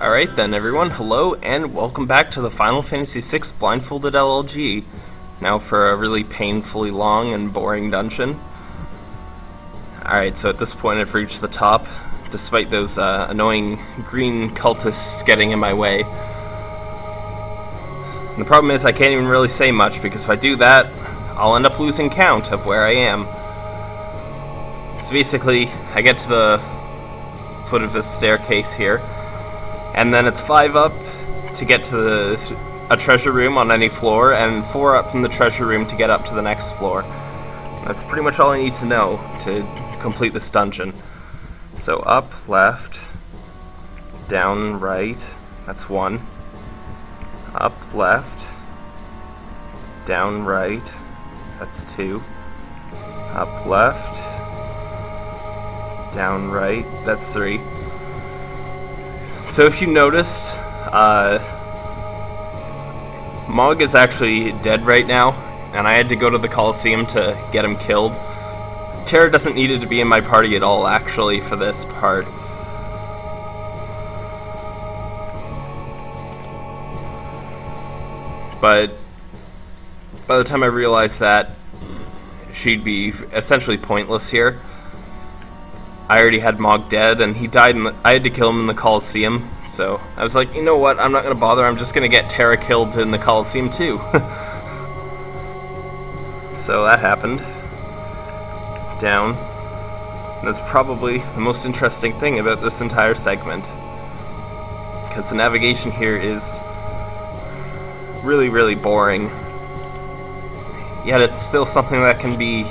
Alright then everyone, hello and welcome back to the Final Fantasy VI Blindfolded LLG. Now for a really painfully long and boring dungeon. Alright, so at this point I've reached the top, despite those uh, annoying green cultists getting in my way. And the problem is I can't even really say much, because if I do that, I'll end up losing count of where I am. So basically, I get to the foot of this staircase here, and then it's five up to get to the, a treasure room on any floor, and four up from the treasure room to get up to the next floor. That's pretty much all I need to know to complete this dungeon. So up, left, down, right, that's one. Up, left, down, right, that's two. Up, left, down, right, that's three. So if you notice, uh, Mog is actually dead right now, and I had to go to the Coliseum to get him killed. Terra doesn't need to be in my party at all, actually, for this part. But by the time I realized that, she'd be essentially pointless here. I already had Mog dead, and he died. In the, I had to kill him in the Coliseum, so I was like, you know what? I'm not gonna bother. I'm just gonna get Terra killed in the Coliseum too. so that happened. Down. And that's probably the most interesting thing about this entire segment, because the navigation here is really, really boring. Yet it's still something that can be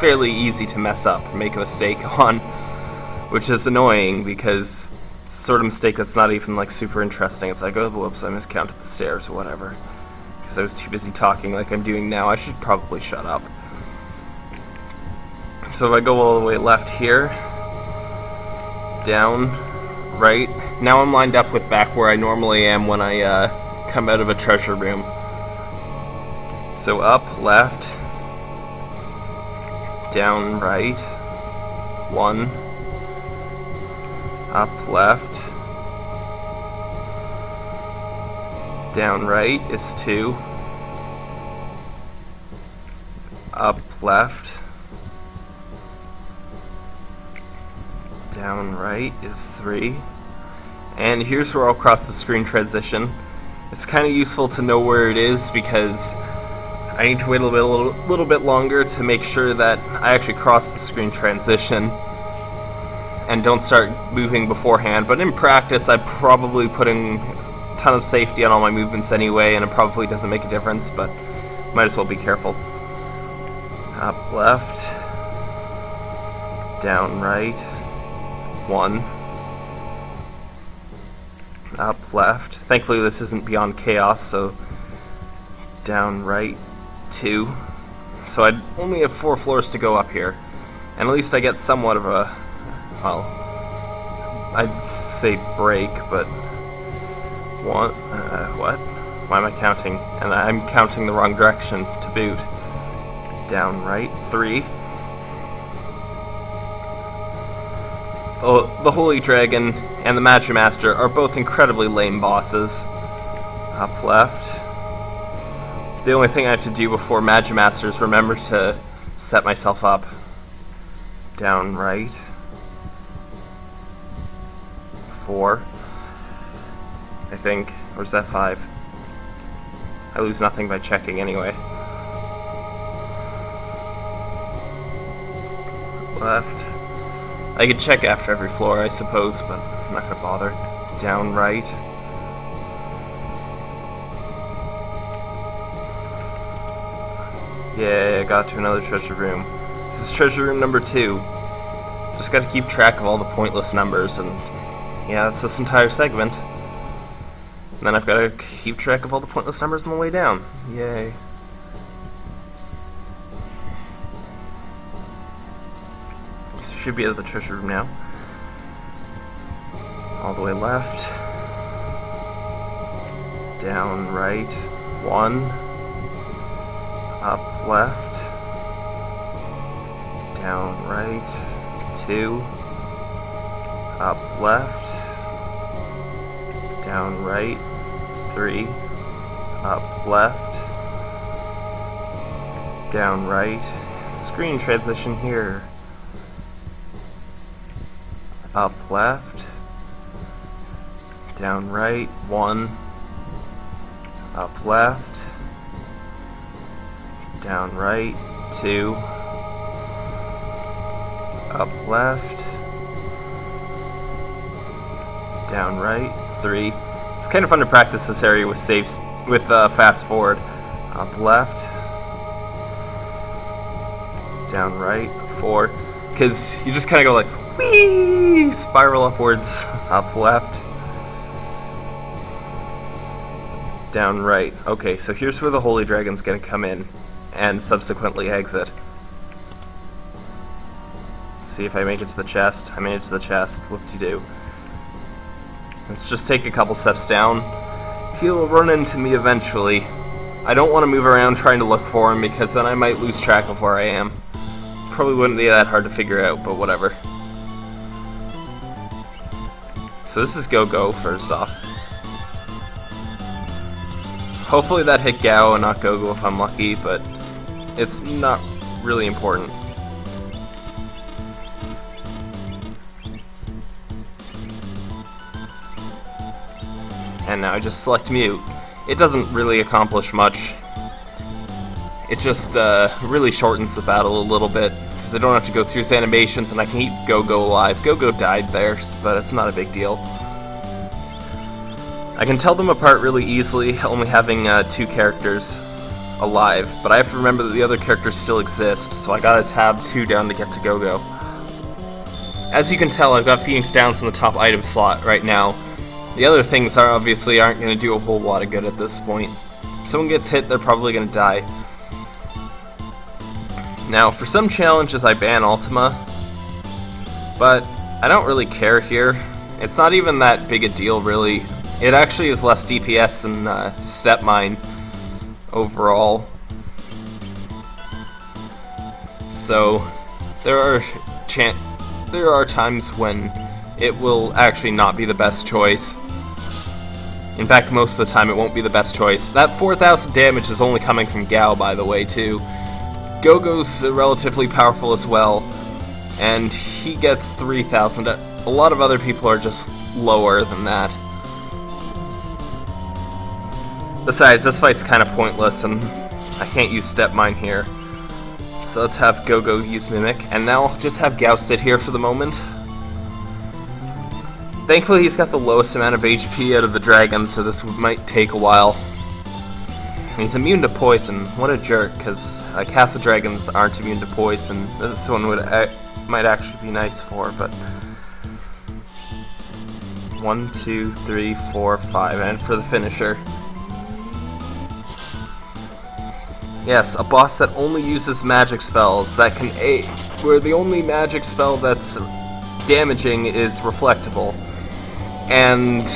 fairly easy to mess up, make a mistake on, which is annoying because it's sort of mistake that's not even like super interesting. It's like, oh, whoops, I miscounted the stairs or whatever. Because I was too busy talking like I'm doing now. I should probably shut up. So if I go all the way left here, down, right, now I'm lined up with back where I normally am when I uh, come out of a treasure room. So up, left, down right, one, up left, down right is two, up left, down right is three, and here's where I'll cross the screen transition. It's kind of useful to know where it is because I need to wait a little little bit longer to make sure that I actually cross the screen transition and don't start moving beforehand. But in practice, I'm probably putting a ton of safety on all my movements anyway, and it probably doesn't make a difference, but might as well be careful. Up left, down right, one. Up left. Thankfully this isn't beyond chaos, so down right, two. So I'd only have four floors to go up here. And at least I get somewhat of a, well, I'd say break, but one, uh, what? Why am I counting? And I'm counting the wrong direction to boot. Down right, three. Oh, the Holy Dragon and the Magimaster are both incredibly lame bosses. Up left. The only thing I have to do before Magimaster is remember to set myself up. Down right. Four. I think. Or is that five? I lose nothing by checking anyway. Left. I could check after every floor, I suppose, but I'm not gonna bother. Down right. Yeah, I got to another treasure room. This is treasure room number two. Just gotta keep track of all the pointless numbers, and yeah, that's this entire segment. And then I've gotta keep track of all the pointless numbers on the way down. Yay. Should be out of the treasure room now. All the way left. Down right. One up left, down right, two, up left, down right, three, up left, down right, screen transition here, up left, down right, one, up left, down right, two, up left, down right, three. It's kind of fun to practice this area with saves with uh, fast forward. Up left, down right, four. Because you just kind of go like, wee, spiral upwards, up left, down right. Okay, so here's where the Holy Dragon's gonna come in and subsequently exit. see if I make it to the chest. I made it to the chest. Whoop-de-doo. Let's just take a couple steps down. He'll run into me eventually. I don't want to move around trying to look for him because then I might lose track of where I am. Probably wouldn't be that hard to figure out, but whatever. So this is Go-Go, first off. Hopefully that hit Gao and not Go-Go if I'm lucky, but it's not really important. And now I just select mute. It doesn't really accomplish much. It just uh, really shortens the battle a little bit, because I don't have to go through his animations and I can Go-Go alive. Go-Go died there, but it's not a big deal. I can tell them apart really easily, only having uh, two characters alive, but I have to remember that the other characters still exist, so I gotta tab 2 down to get to Go-Go. As you can tell, I've got Phoenix Downs in the top item slot right now. The other things are obviously aren't going to do a whole lot of good at this point. If someone gets hit, they're probably going to die. Now, for some challenges I ban Ultima, but I don't really care here. It's not even that big a deal, really. It actually is less DPS than uh, Step Mine overall. So there are chan there are times when it will actually not be the best choice. In fact, most of the time it won't be the best choice. That 4,000 damage is only coming from Gau, by the way, too. Gogo's relatively powerful as well, and he gets 3,000. A lot of other people are just lower than that. Besides, this fight's kind of pointless, and I can't use Step Mine here. So let's have Gogo use Mimic, and now I'll just have Gau sit here for the moment. Thankfully, he's got the lowest amount of HP out of the dragon, so this might take a while. He's immune to poison. What a jerk, because like uh, half the dragons aren't immune to poison. This one would might actually be nice for, but one, two, three, four, five, and for the finisher. Yes, a boss that only uses magic spells that can aid, where the only magic spell that's damaging is reflectable. And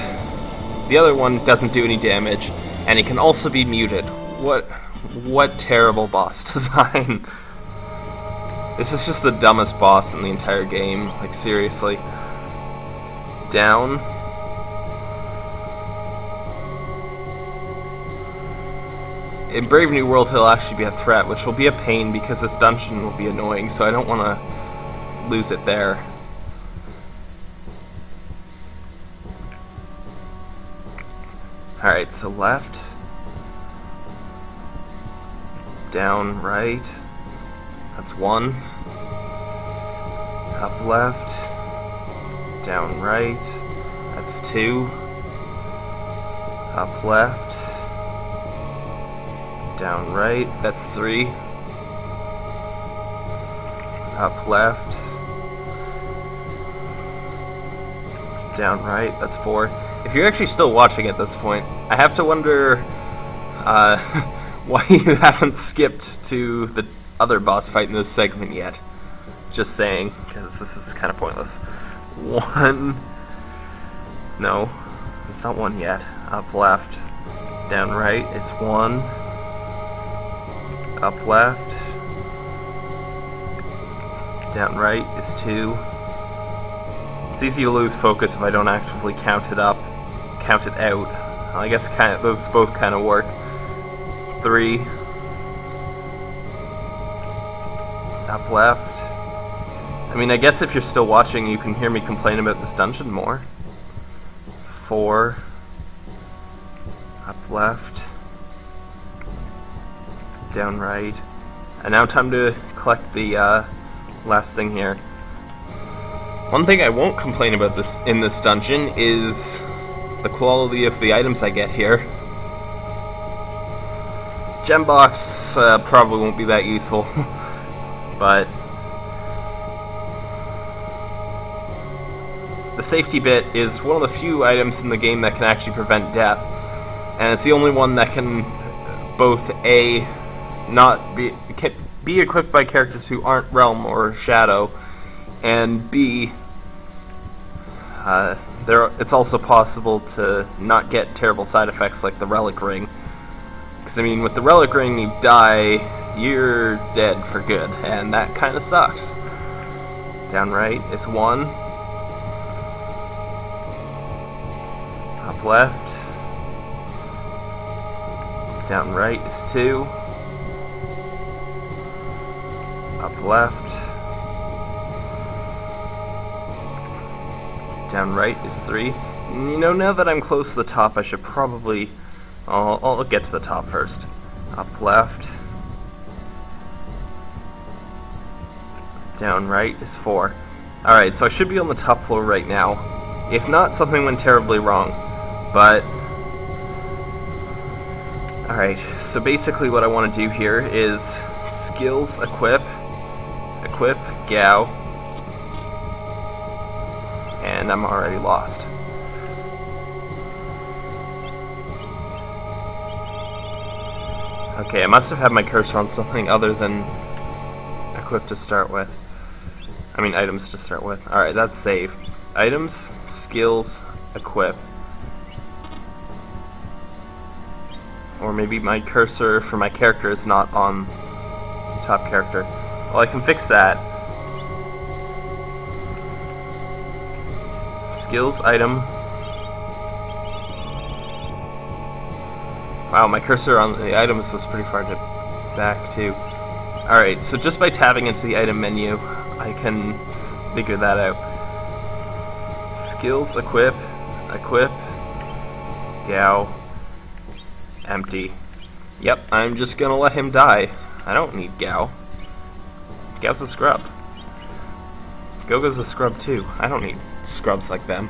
the other one doesn't do any damage, and it can also be muted. What what terrible boss design. this is just the dumbest boss in the entire game, like seriously. Down. In Brave New World he'll actually be a threat, which will be a pain because this dungeon will be annoying, so I don't want to lose it there. Alright, so left, down right, that's one, up left, down right, that's two, up left, down right, that's three. Up left. Down right, that's four. If you're actually still watching at this point, I have to wonder uh, why you haven't skipped to the other boss fight in this segment yet. Just saying, because this is kind of pointless. One. No, it's not one yet. Up left. Down right, it's one up left, down right is 2. It's easy to lose focus if I don't actively count it up, count it out. I guess kind of, those both kind of work. Three. Up left. I mean, I guess if you're still watching, you can hear me complain about this dungeon more. Four. Up left. Down right. And now time to collect the uh, last thing here. One thing I won't complain about this in this dungeon is the quality of the items I get here. Gem box uh, probably won't be that useful, but the safety bit is one of the few items in the game that can actually prevent death, and it's the only one that can both a not be be equipped by characters who aren't Relm or Shadow, and b uh, there it's also possible to not get terrible side effects like the relic ring. Because I mean, with the relic ring, you die, you're dead for good, and that kind of sucks. Down right is one. Up left. Down right is two. Left. Down right is 3. You know, now that I'm close to the top, I should probably... I'll, I'll get to the top first. Up left. Down right is 4. Alright, so I should be on the top floor right now. If not, something went terribly wrong. But... Alright, so basically what I want to do here is skills equip, equip Gau, and I'm already lost. Okay, I must have had my cursor on something other than equip to start with. I mean items to start with. Alright, that's save. Items, skills, equip. Or maybe my cursor for my character is not on the top character. Well, I can fix that. skills item. Wow, my cursor on the items was pretty far to back too. Alright, so just by tabbing into the item menu, I can figure that out. Skills, equip, equip, Gau, empty. Yep, I'm just gonna let him die. I don't need Gau. Gau's a scrub. Gogo's a scrub too. I don't need scrubs like them.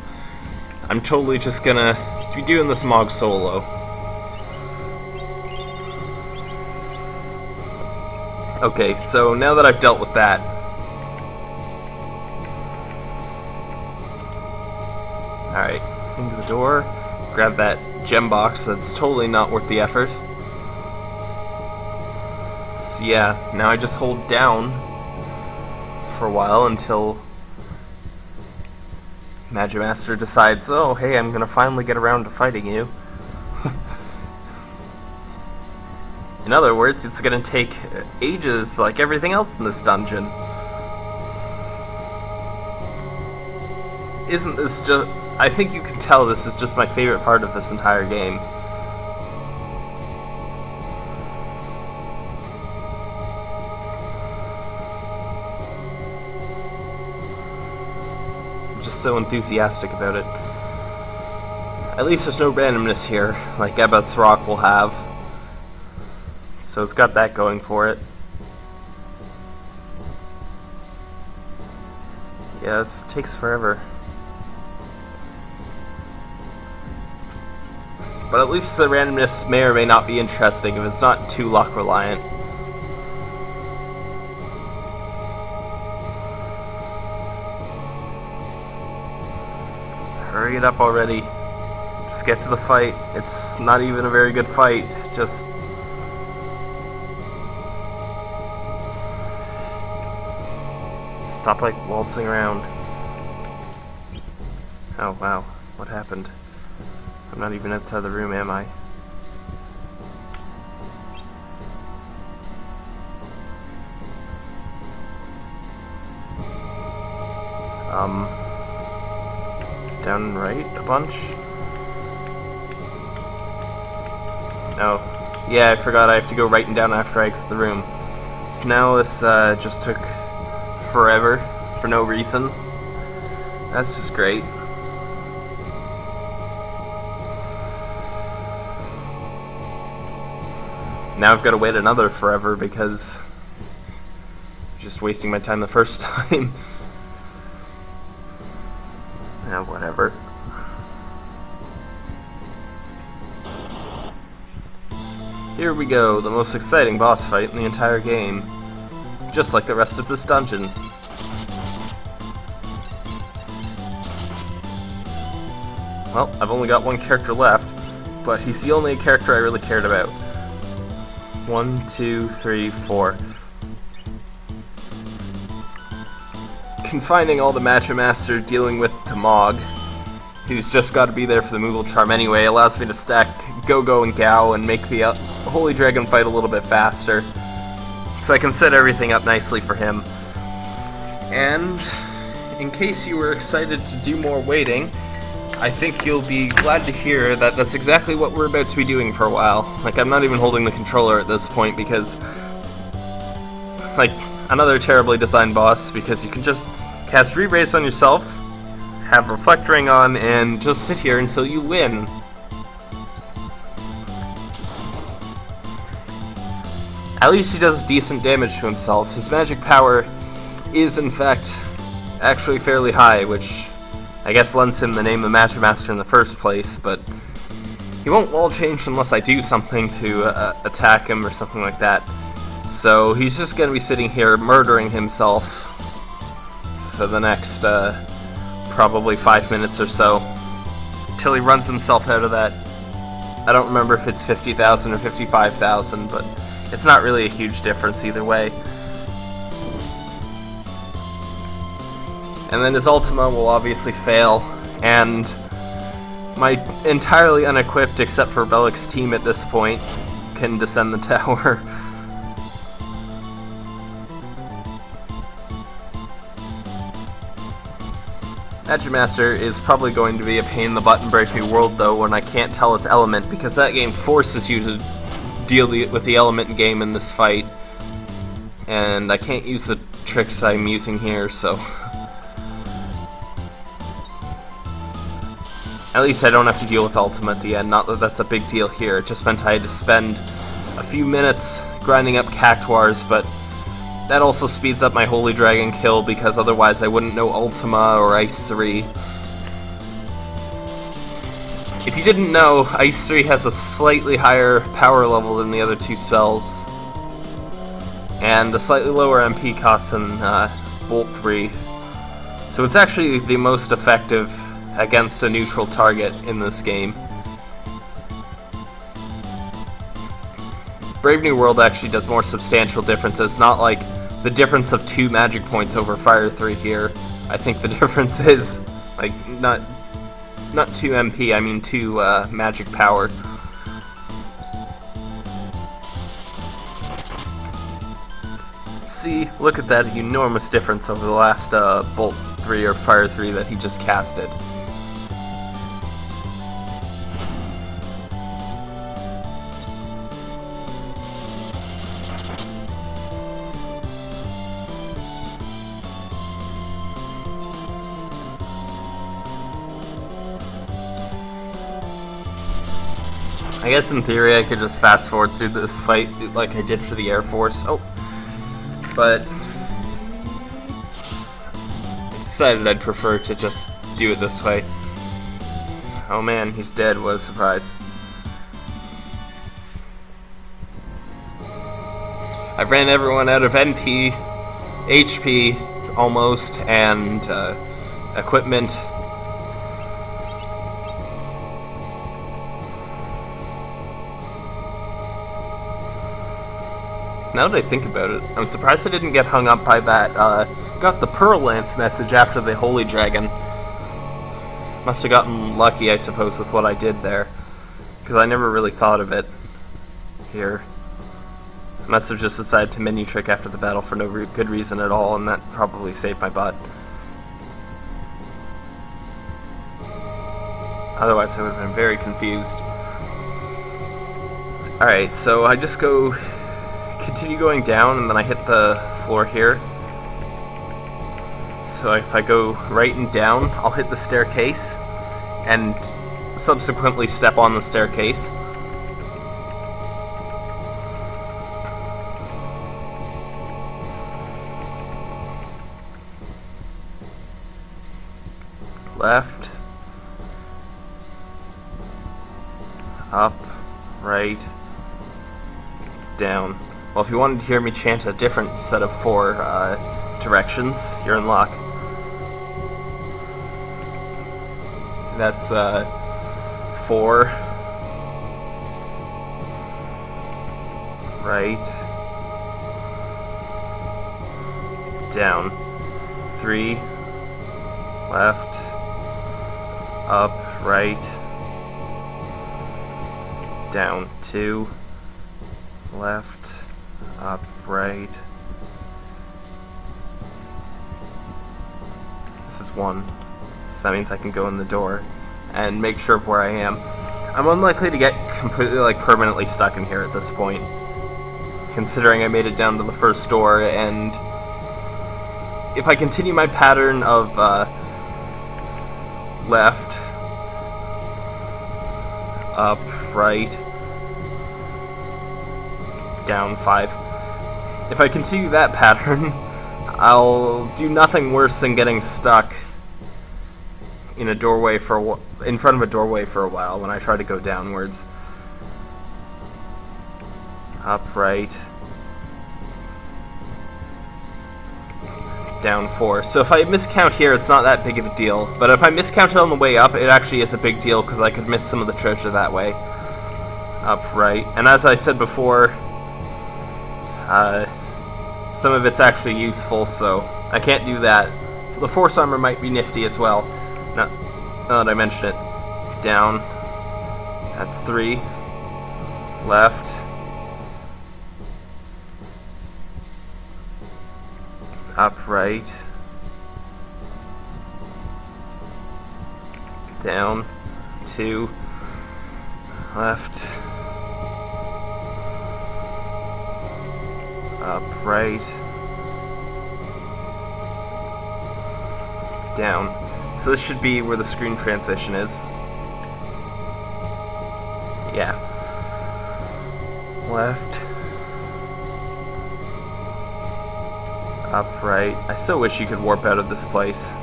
I'm totally just gonna be doing this Mog solo. Okay, so now that I've dealt with that, Alright, into the door, grab that gem box that's totally not worth the effort. So yeah, now I just hold down for a while until Magimaster decides, oh, hey, I'm gonna finally get around to fighting you. in other words, it's gonna take ages like everything else in this dungeon. Isn't this just... I think you can tell this is just my favorite part of this entire game. So enthusiastic about it. At least there's no randomness here, like Ebot's Rock will have. So it's got that going for it. Yes, takes forever. But at least the randomness may or may not be interesting if it's not too luck reliant. It up already. Just get to the fight. It's not even a very good fight. Just... Stop, like, waltzing around. Oh, wow. What happened? I'm not even outside the room, am I? Um down right a bunch. Oh, yeah, I forgot I have to go writing down after I exit the room. So now this uh, just took forever for no reason. That's just great. Now I've got to wait another forever because I'm just wasting my time the first time. We go, the most exciting boss fight in the entire game. Just like the rest of this dungeon. Well, I've only got one character left, but he's the only character I really cared about. One, two, three, four. Confining all the Magimaster dealing with Tamog, who's just got to be there for the Moogle Charm anyway, allows me to stack Go-Go and Gau and make the uh, Holy Dragon fight a little bit faster. So I can set everything up nicely for him. And in case you were excited to do more waiting, I think you'll be glad to hear that that's exactly what we're about to be doing for a while. Like, I'm not even holding the controller at this point because, like, another terribly designed boss because you can just cast Re-Raise on yourself, have Reflect Ring on, and just sit here until you win. At least he does decent damage to himself. His magic power is, in fact, actually fairly high, which I guess lends him the name of Magic Master in the first place, but he won't wall change unless I do something to uh, attack him or something like that. So he's just going to be sitting here murdering himself for the next uh, probably five minutes or so until he runs himself out of that. I don't remember if it's 50,000 or 55,000, but it's not really a huge difference either way. And then his Ultima will obviously fail, and my entirely unequipped, except for Belik's team at this point, can descend the tower. Magic Master is probably going to be a pain in the butt in Brave New World though when I can't tell his element because that game forces you to deal the, with the element game in this fight. And I can't use the tricks I'm using here, so... At least I don't have to deal with Ultima at the end, not that that's a big deal here, it just meant I had to spend a few minutes grinding up Cactuars, but that also speeds up my Holy Dragon kill because otherwise I wouldn't know Ultima or Ice 3. If you didn't know, Ice 3 has a slightly higher power level than the other two spells, and a slightly lower MP cost than uh, Bolt 3. So it's actually the most effective against a neutral target in this game. Brave New World actually does more substantial differences, not like the difference of two magic points over Fire 3 here. I think the difference is, like, not not 2 MP, I mean 2 uh, magic power. See, look at that enormous difference over the last uh, Bolt 3 or Fire 3 that he just casted. I guess in theory I could just fast forward through this fight like I did for the Air Force. Oh, but I decided I'd prefer to just do it this way. Oh man, he's dead. What a surprise. I've ran everyone out of MP, HP, almost, and uh, equipment. Now that I think about it, I'm surprised I didn't get hung up by that, uh, got the Pearl Lance message after the Holy Dragon. Must have gotten lucky, I suppose, with what I did there. Because I never really thought of it here. Must have just decided to menu trick after the battle for no re good reason at all, and that probably saved my butt. Otherwise, I would have been very confused. Alright, so I just go continue going down and then I hit the floor here. So if I go right and down, I'll hit the staircase and subsequently step on the staircase. Left. Up. Right. Down. Well, if you wanted to hear me chant a different set of four uh, directions, you're in luck. That's uh, four, right, down, three, left, up, right, down, two, left, up, right. This is one. So that means I can go in the door and make sure of where I am. I'm unlikely to get completely, like, permanently stuck in here at this point. Considering I made it down to the first door, and if I continue my pattern of, uh, left, up, right, down, five. If I continue that pattern, I'll do nothing worse than getting stuck in a doorway for in front of a doorway for a while when I try to go downwards. Upright. Down four. So if I miscount here, it's not that big of a deal. But if I miscount it on the way up, it actually is a big deal because I could miss some of the treasure that way. Upright. And as I said before, uh, some of it's actually useful, so I can't do that. The Force Armor might be nifty as well. Not, now that I mention it, down. That's three. Left. Upright. Down. Two. Left. Upright. Down. So this should be where the screen transition is. Yeah. Left. Upright. I so wish you could warp out of this place.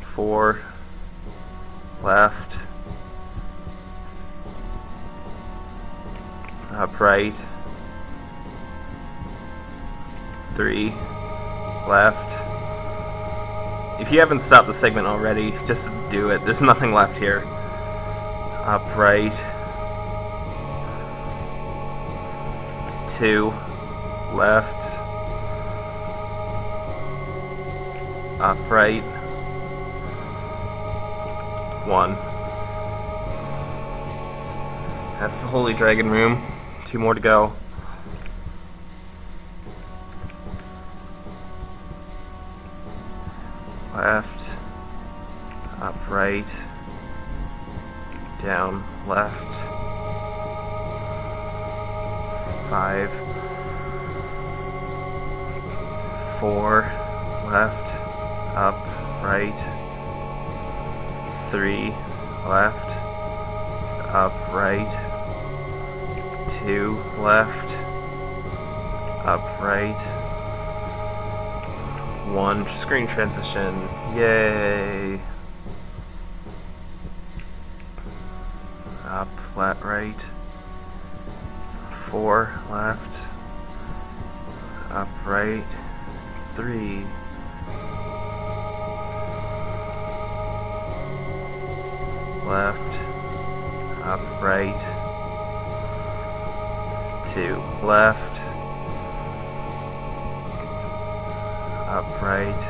Four. Left. Upright. Three left. If you haven't stopped the segment already, just do it. There's nothing left here. Upright. Two. Left. Upright. One. That's the Holy Dragon Room. Two more to go. left, up right, down left, five, four, left, up, right, three, left, up, right, two, left, up, right, one screen transition. Yay! Up, flat right. Four, left. Up, right. Three. Left. Up, right. Two, left. upright.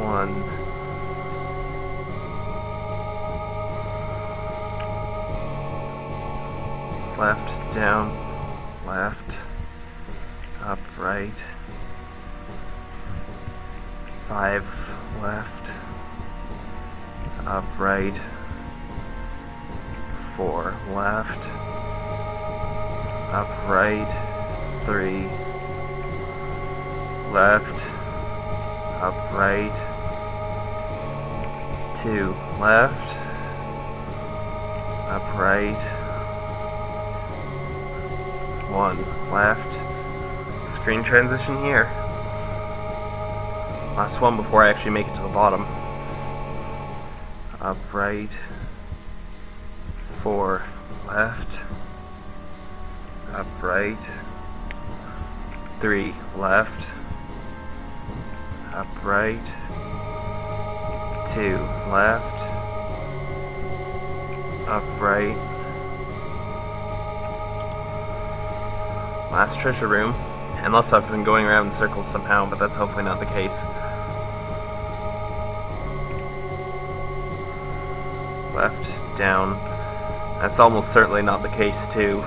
One. Left, down, left, upright. Five, left, upright. four, left, up, right, three, left, up, right, two, left, up, right, one, left, screen transition here. Last one before I actually make it to the bottom. Up, right, four, left, up, right, three, left, up, right, two, left, up, right, last treasure room, unless I've been going around in circles somehow, but that's hopefully not the case. Left, down, that's almost certainly not the case too,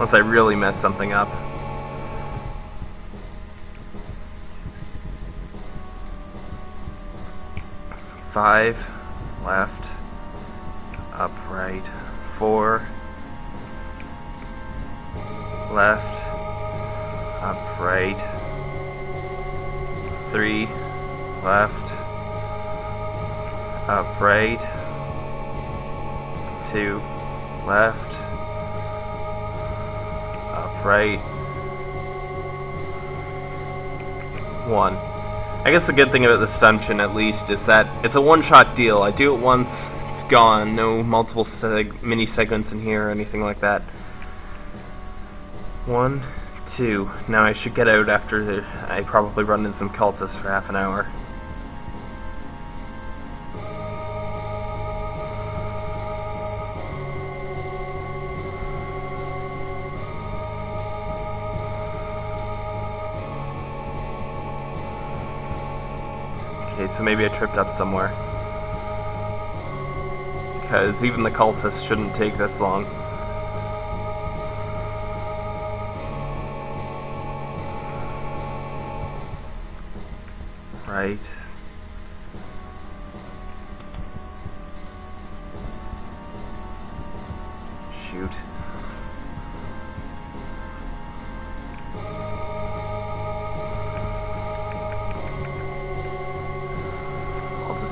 unless I really mess something up. Five, left, up, right, four, left, up, right, three, left, up, right, two, left, right, one. I guess the good thing about this dungeon, at least, is that it's a one-shot deal. I do it once, it's gone. No multiple seg mini segments in here or anything like that. One, two. Now I should get out after I probably run into some cultists for half an hour. So maybe I tripped up somewhere. Because even the cultists shouldn't take this long. Right. Shoot.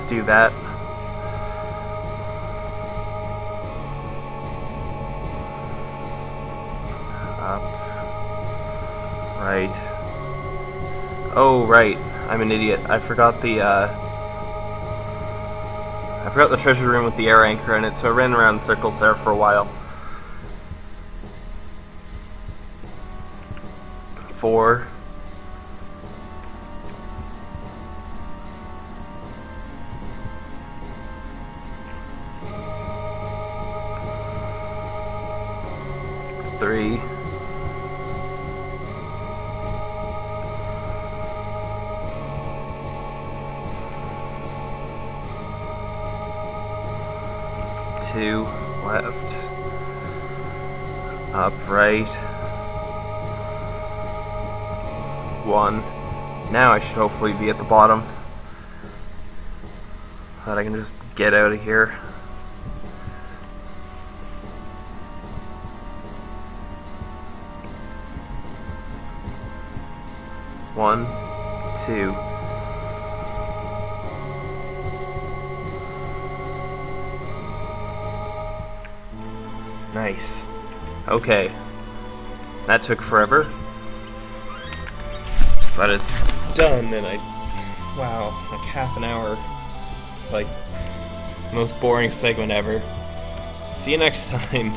Do that. Up. Right. Oh, right. I'm an idiot. I forgot the, uh... I forgot the treasure room with the air anchor in it, so I ran around in circles there for a while. Four. Two. Left. Up, right. One. Now I should hopefully be at the bottom. That I can just get out of here. Okay. That took forever. But it's done and I wow, like half an hour. Like most boring segment ever. See you next time.